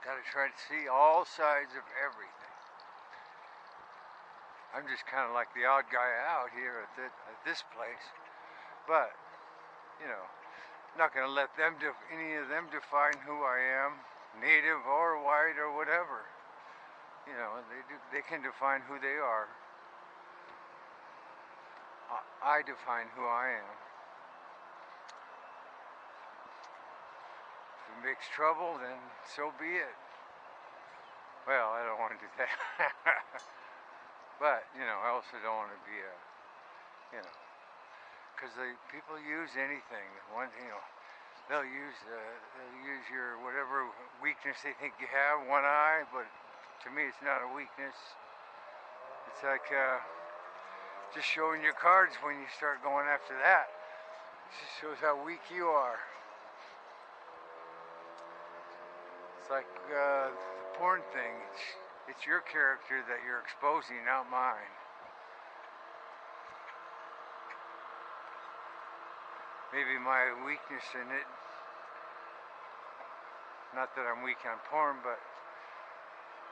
Gotta try to see all sides of everything. I'm just kind of like the odd guy out here at, the, at this place. But, you know, not going to let them, any of them define who I am, native or white or whatever. You know, they, do, they can define who they are. I define who I am. If it makes trouble, then so be it. Well, I don't want to do that. but, you know, I also don't want to be a, you know, because the people use anything. One, you know, they'll use uh, they'll use your whatever weakness they think you have, one eye, but to me it's not a weakness. It's like uh, just showing your cards when you start going after that. It just shows how weak you are. Like uh, the porn thing. It's, it's your character that you're exposing, not mine. Maybe my weakness in it, not that I'm weak on porn, but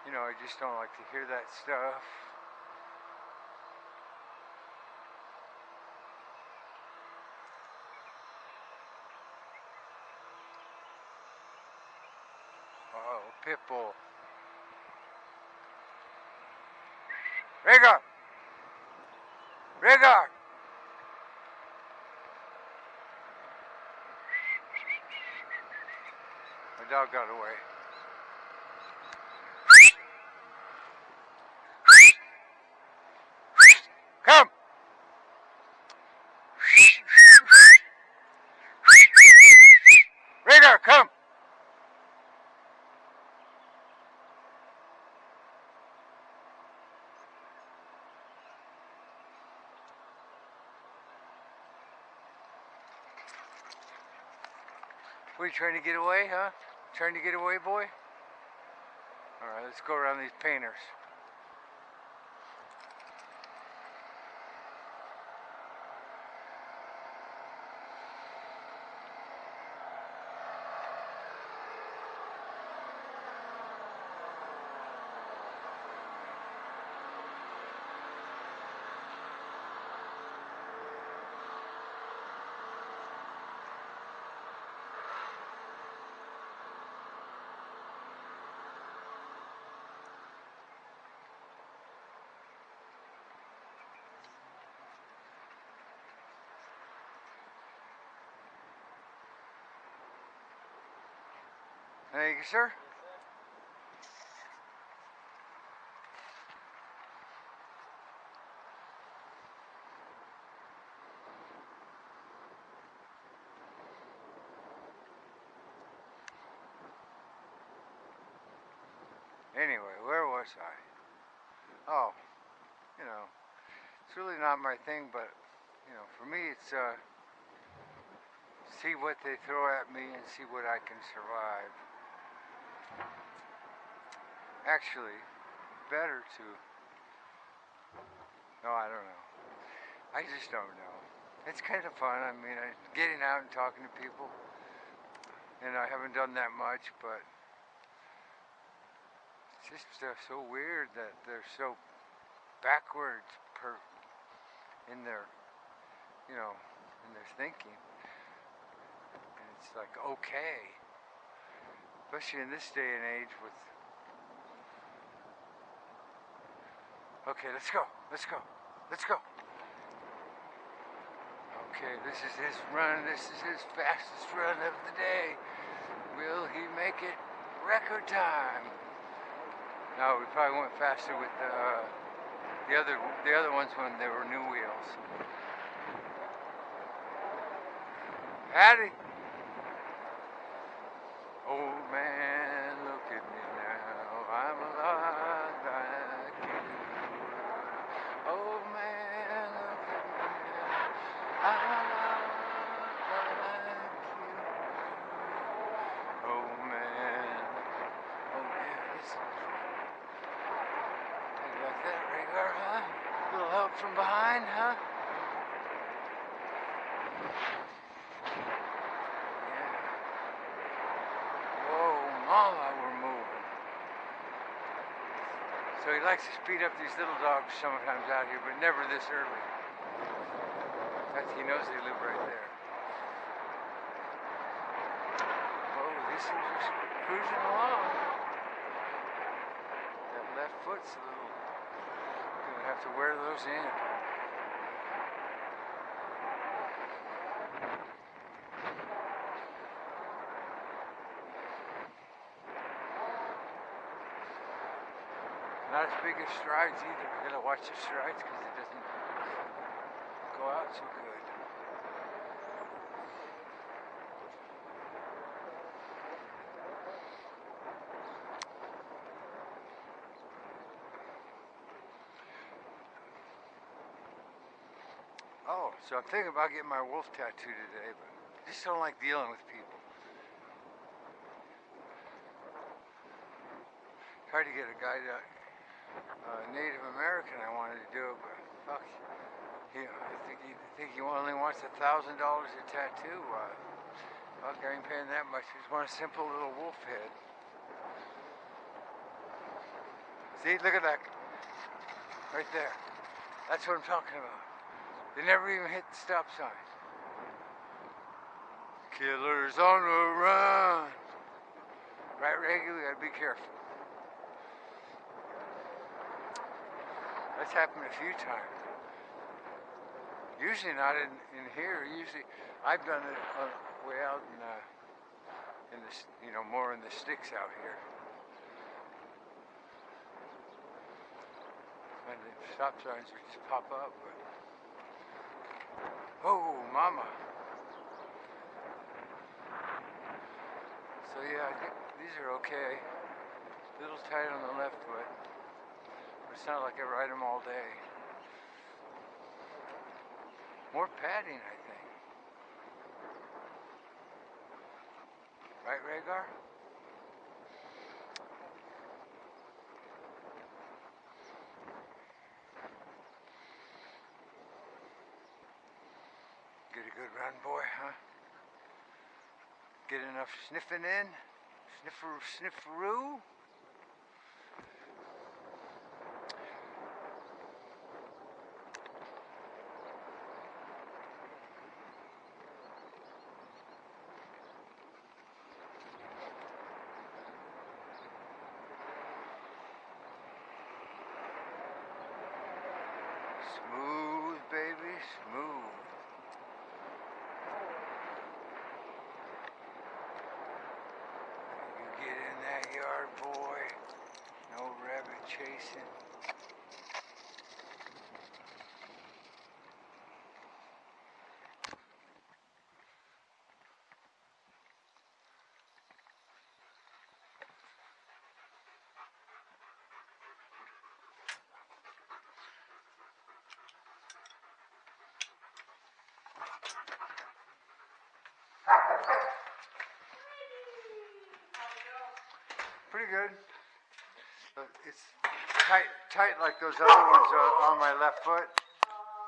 you know, I just don't like to hear that stuff. Oh, Pitbull. Rhaegar! Rhaegar! My dog got away. Come! Rhaegar, come! Are you trying to get away, huh? Trying to get away, boy? Alright, let's go around these painters. Thank you, sir. Anyway, where was I? Oh, you know, it's really not my thing, but, you know, for me it's, uh, see what they throw at me and see what I can survive actually better to no I don't know. I just don't know. It's kind of fun I mean getting out and talking to people and I haven't done that much but it's just uh, so weird that they're so backwards per in their you know in their thinking. And it's like okay especially in this day and age with Okay, let's go. Let's go. Let's go. Okay, this is his run. This is his fastest run of the day. Will he make it record time? No, we probably went faster with the uh, the other the other ones when there were new wheels. Patty. Oh man, look at me now. I'm alive. Oh man. Oh man, it's like that rigor, huh? Little help from behind, huh? while we're moving. So he likes to speed up these little dogs sometimes out here, but never this early. That's, he knows they live right there. Oh, this is just cruising along. That left foot's a little. Gonna have to wear those in. Not as big as strides either. We gotta watch the strides because it doesn't go out so good. Oh, so I'm thinking about getting my wolf tattoo today, but I just don't like dealing with people. Tried to get a guy to uh, Native American I wanted to do it, but fuck, he, I think he I think he only wants a thousand dollars a tattoo. Uh, fuck, I ain't paying that much. He Just want a simple little wolf head. See, look at that, right there. That's what I'm talking about. They never even hit the stop sign. Killers on the run. Right, Reggie? We gotta be careful. That's happened a few times. Usually not in, in here. Usually, I've done it on, way out in, uh, in the, you know, more in the sticks out here. And the stop signs would just pop up, but. Oh, mama. So yeah, I think these are okay. A Little tight on the left foot. It's not like I ride them all day. More padding, I think. Right, Rhaegar? Get a good run, boy, huh? Get enough sniffing in? Sniffer, snifferoo? Smooth, baby, smooth. You get in that yard, boy. No rabbit chasing. Pretty good. It's tight, tight like those other ones on my left foot.